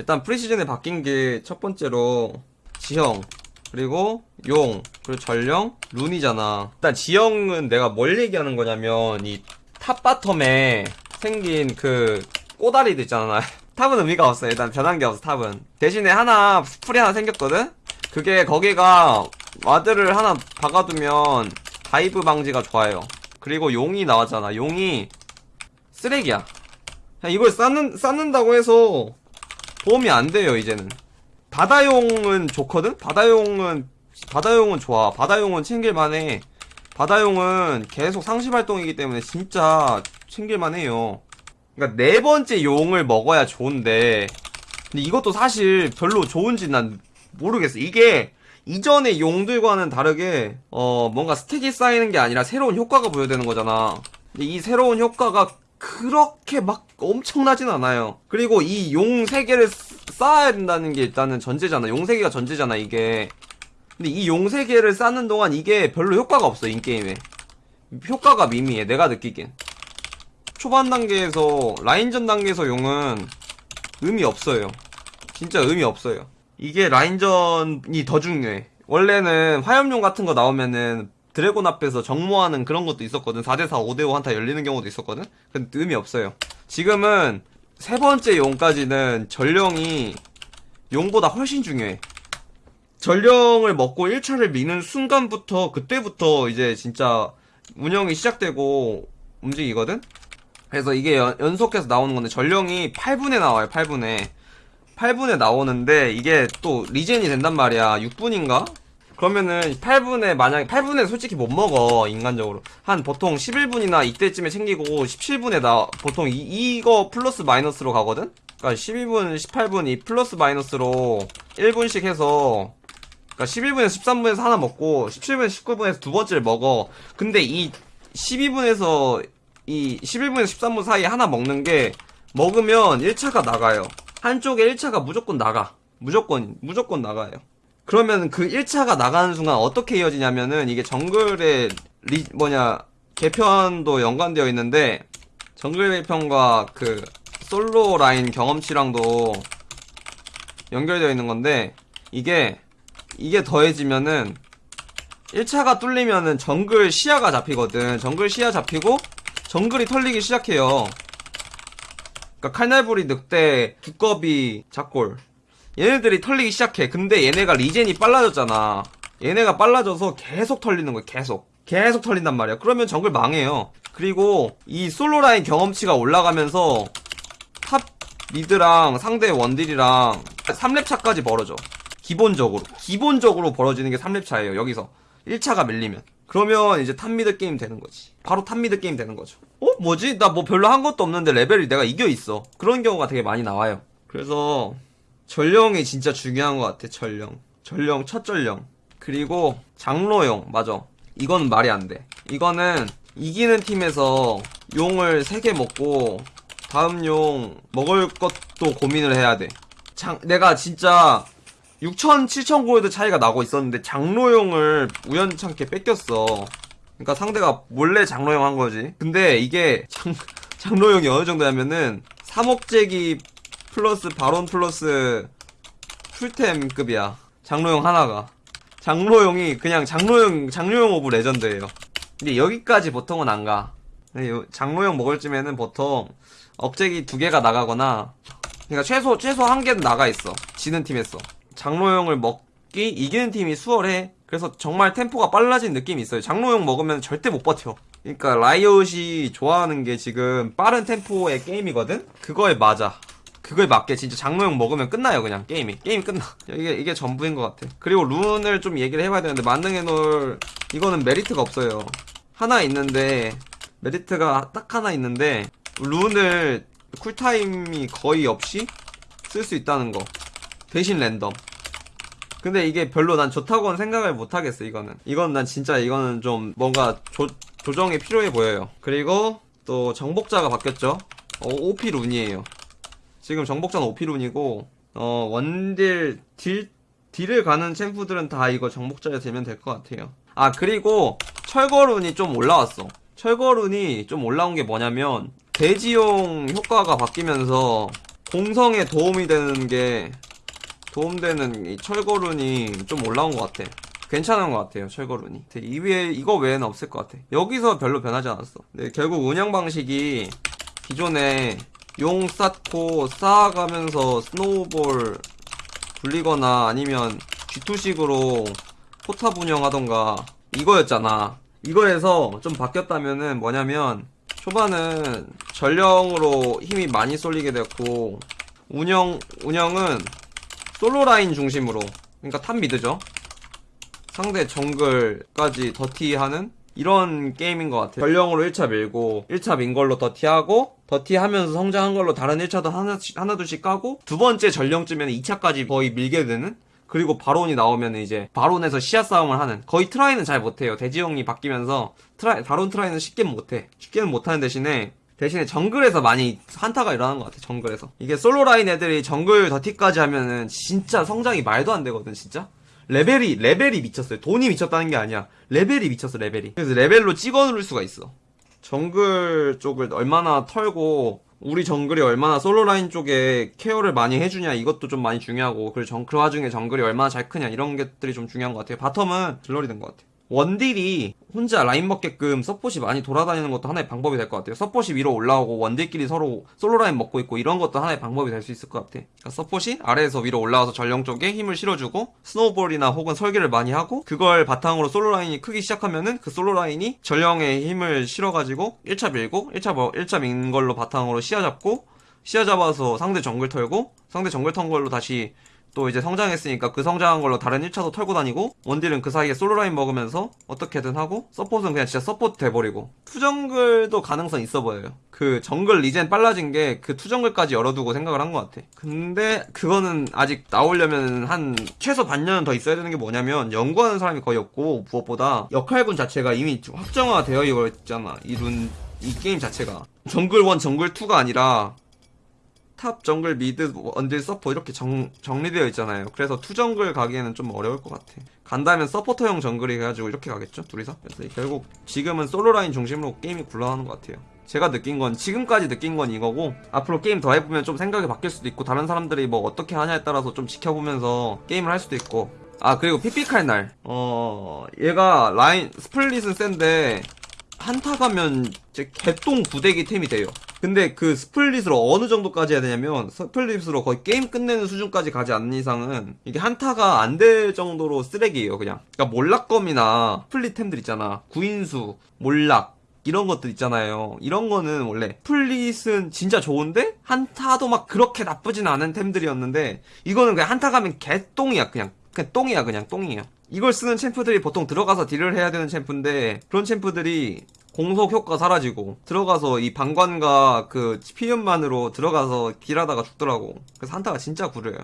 일단 preseason에 바뀐 게 첫 번째로 지형 그리고 용 그리고 전령 rune이잖아. 일단 지형은 내가 뭘 얘기하는 거냐면 이 top bottom에 생긴 그 꼬다리들 있잖아. top은 의미가 없어 일단 변한 게 없어 top은. 대신에 하나 수풀이 하나 생겼거든? 그게 거기가 ward를 하나 박아두면 dive 방지가 좋아요. 그리고 용이 나왔잖아. 용이 쓰레기야. 이걸 쌓는, 쌓는다고 해서 도움이 안 돼요 이제는. 바다용은 좋거든? 바다용은 바다용은 좋아. 바다용은 챙길만해. 바다용은 계속 상시발동이기 때문에 진짜 챙길만해요. 그러니까 네 번째 용을 먹어야 좋은데 근데 이것도 사실 별로 좋은지 난 모르겠어. 이게 이전의 용들과는 다르게 어 뭔가 스택이 쌓이는 게 아니라 새로운 효과가 부여되는 거잖아. 근데 이 새로운 효과가 그렇게 막 엄청나진 않아요. 그리고 이 용 3개를 쌓아야 된다는 게 일단은 전제잖아. 용 3개가 전제잖아 이게. 근데 이 용 3개를 쌓는 동안 이게 별로 효과가 없어 인게임에. 효과가 미미해 내가 느끼긴 초반 단계에서 라인전 단계에서 용은 의미 없어요. 진짜 의미 없어요. 이게 라인전이 더 중요해. 원래는 화염용 같은 거 나오면은 드래곤 앞에서 정모하는 그런 것도 있었거든. 4대4 5대5 한타 열리는 경우도 있었거든. 근데 의미 없어요. 지금은 세 번째 용까지는 전령이 용보다 훨씬 중요해. 전령을 먹고 1차를 미는 순간부터 그때부터 이제 진짜 운영이 시작되고 움직이거든. 그래서 이게 연, 연속해서 나오는 건데 전령이 8분에 나와요 8분에. 8분에 나오는데 이게 또 regen이 된단 말이야. 6분인가? 그러면은 8분에 만약에 8분에 솔직히 못 먹어 인간적으로. 한 보통 11분이나 이때쯤에 챙기고 17분에 나 보통 이, 이거 플러스 마이너스로 가거든? 그러니까 12분 18분 이 플러스 마이너스로 1분씩 해서 그러니까 11분에서 13분에서 하나 먹고 17분에서 19분에서 두 번째를 먹어. 근데 이 12분에서 이 11분에서 13분 사이에 하나 먹는 게 먹으면 1차가 나가요. 한쪽에 1차가 무조건 나가. 무조건 무조건 나가요 그러면 그 1차가 나가는 순간 어떻게 이어지냐면은 이게 정글의 리 뭐냐 개편도 연관되어 있는데 정글 개편과 그 솔로 라인 경험치랑도 연결되어 있는 건데 이게 이게 더해지면은 1차가 뚫리면은 정글 시야가 잡히거든. 정글 시야 잡히고 정글이 털리기 시작해요. 그러니까 칼날부리 늑대 두꺼비 작골 얘네들이 털리기 시작해. 근데 얘네가 regen이 빨라졌잖아. 얘네가 빨라져서 계속 털리는 거야 계속. 계속 털린단 말이야. 그러면 정글 망해요. 그리고 이 솔로 라인 경험치가 올라가면서 top mid랑 상대 원딜이랑 3렙 차까지 벌어져. 기본적으로. 기본적으로 벌어지는 게 3렙 차예요 여기서. 1차가 밀리면. 그러면 이제 top mid 게임 되는 거지. 바로 top mid 게임 되는 거죠. 어? 뭐지? 나 뭐 별로 한 것도 없는데 레벨이 내가 이겨 있어. 그런 경우가 되게 많이 나와요. 그래서 전령이 진짜 중요한 것 같아 전령. 전령 첫 전령. 그리고 장로용 맞아. 이건 말이 안 돼. 이거는 이기는 팀에서 용을 3개 먹고 다음 용 먹을 것도 고민을 해야 돼. 장, 내가 진짜 6천, 7천 골드 차이가 나고 있었는데 장로용을 우연찮게 뺏겼어. 그러니까 상대가 몰래 장로용 한 거지. 근데 이게 장, 장로용이 어느 정도냐면은 3억제기 플러스 바론 플러스 full템급이야. 장로용 하나가. 장로용이 그냥 장로용, 장로용 of legend예요. 근데 여기까지 보통은 안 가. 근데 요- 장로용 먹을 쯤에는 보통 억제기 두 개가 나가거나 그러니까 최소 최소 한 개는 나가 있어. 지는 팀에서. 장로용을 먹기 이기는 팀이 수월해. 그래서 정말 템포가 빨라진 느낌이 있어요. 장로용 먹으면 절대 못 버텨. 그러니까 라이엇이 좋아하는 게 지금 빠른 템포의 게임이거든. 그거에 맞아. 그거에 맞게 진짜 장로용 먹으면 끝나요 그냥. 게임이. 게임이 끝나. 이게 이게 전부인 것 같아. 그리고 룬을 좀 얘기를 해봐야 되는데 만능해 놓을 이거는 메리트가 없어요. 하나 있는데 메리트가 딱 하나 있는데 룬을 쿨타임이 거의 없이 쓸 수 있다는 거. 대신 랜덤. 근데 이게 별로 난 좋다고는 생각을 못 하겠어 이거는. 이건 난 진짜 이거는 좀 뭔가 조, 조정이 필요해 보여요. 그리고 또 정복자가 바뀌었죠? 어, OP 룬이에요 지금 정복자는 OP 룬이고 어 원딜 딜 딜을 가는 챔프들은 다 이거 정복자에 되면 될 것 같아요 아 그리고 철거룬이 좀 올라왔어 철거룬이 좀 올라온 게 뭐냐면 대지용 효과가 바뀌면서 공성에 도움이 되는 게 도움되는 이 철거룬이 좀 올라온 것 같아. 괜찮은 것 같아요, 철거룬이. 이 위에, 이거 외에는 없을 것 같아. 여기서 별로 변하지 않았어. 근데 결국 운영 방식이 기존에 용 쌓고 쌓아가면서 스노우볼 굴리거나 아니면 G2식으로 포탑 운영하던가 이거였잖아. 이거에서 좀 바뀌었다면은 뭐냐면 초반은 전령으로 힘이 많이 쏠리게 됐고 운영 운영은 솔로 라인 중심으로 그러니까 top mid죠. 상대 정글까지 더티하는 이런 게임인 것 같아요. 전령으로 1차 밀고 1차 민 걸로 dirty하고 dirty하면서 성장한 걸로 다른 1차도 하나씩, 하나 둘씩 까고 두 번째 전령쯤이면 2차까지 거의 밀게 되는 그리고 바론이 나오면 이제 바론에서 시야 싸움을 하는 거의 try는 잘 못해요. 대지형이 바뀌면서 try, 바론 try는 쉽게는 못해. 쉽게는 못하는 대신에 대신에 정글에서 많이 한타가 일어나는 것 같아 정글에서 이게 솔로 라인 애들이 정글 dirty까지 하면은 진짜 성장이 말도 안 되거든 진짜 레벨이 레벨이 미쳤어요. 돈이 미쳤다는 게 아니야. 레벨이 미쳤어 레벨이. 그래서 레벨로 찍어 누를 수가 있어. 정글 쪽을 얼마나 털고 우리 정글이 얼마나 솔로 라인 쪽에 care를 많이 해주냐 이것도 좀 많이 중요하고 그리고 정, 그 와중에 정글이 얼마나 잘 크냐 이런 것들이 좀 중요한 것 같아요. bottom은 딜러리 된 것 같아요 원딜이 혼자 라인 먹게끔 서폿이 많이 돌아다니는 것도 하나의 방법이 될 것 같아요. 서폿이 위로 올라오고 원딜끼리 서로 솔로 라인 먹고 있고 이런 것도 하나의 방법이 될 수 있을 것 같아. 그러니까 서폿이 아래에서 위로 올라와서 전령 쪽에 힘을 실어주고 snowball이나 혹은 설계를 많이 하고 그걸 바탕으로 솔로 라인이 크기 시작하면은 그 솔로 라인이 전령에 힘을 실어가지고 1차 밀고 1차 뭐 1차 민 걸로 바탕으로 시야 잡고 시야 잡아서 상대 정글 털고 상대 정글 턴 걸로 다시 또 이제 성장했으니까 그 성장한 걸로 다른 1차도 털고 다니고 원딜은 그 사이에 솔로라인 먹으면서 어떻게든 하고 서폿은 그냥 진짜 서폿 돼버리고. two정글도 가능성 있어 보여요. 그 정글 regen 빨라진 게 그 two정글까지 열어두고 생각을 한 것 같아. 근데 그거는 아직 나오려면 한 최소 반년은 더 있어야 되는 게 뭐냐면 연구하는 사람이 거의 없고 무엇보다 역할군 자체가 이미 확정화되어 있잖아. 이룬 이 게임 자체가. 정글 1 정글 2가 아니라 top 정글 mid 원딜 서포 이렇게 정, 정리되어 있잖아요. 그래서 two 정글 가기에는 좀 어려울 것 같아. 간다면 서포터형 정글이 해가지고 이렇게 가겠죠 둘이서? 그래서 결국 지금은 솔로 라인 중심으로 게임이 굴러가는 것 같아요. 제가 느낀 건 지금까지 느낀 건 이거고 앞으로 게임 더 해보면 좀 생각이 바뀔 수도 있고 다른 사람들이 뭐 어떻게 하냐에 따라서 좀 지켜보면서 게임을 할 수도 있고. 아 그리고 피픽할 날 어 얘가 라인 split은 센데 한타 가면 이제 개똥 부대기 템이 돼요. 근데 그 split으로 어느 정도까지 해야 되냐면 split으로 거의 게임 끝내는 수준까지 가지 않는 이상은 이게 한타가 안 될 정도로 쓰레기예요 그냥. 그러니까 몰락검이나 split 템들 있잖아. 구인수, 몰락 이런 것들 있잖아요. 이런 거는 원래 split은 진짜 좋은데 한타도 막 그렇게 나쁘진 않은 템들이었는데 이거는 그냥 한타 가면 개똥이야 그냥. 그냥 똥이야 그냥 똥이에요. 이걸 쓰는 챔프들이 보통 들어가서 딜을 해야 되는 챔프인데 그런 챔프들이 공속 효과 사라지고 들어가서 이 방관과 그 피음만으로 들어가서 딜하다가 죽더라고. 그래서 한타가 진짜 구려요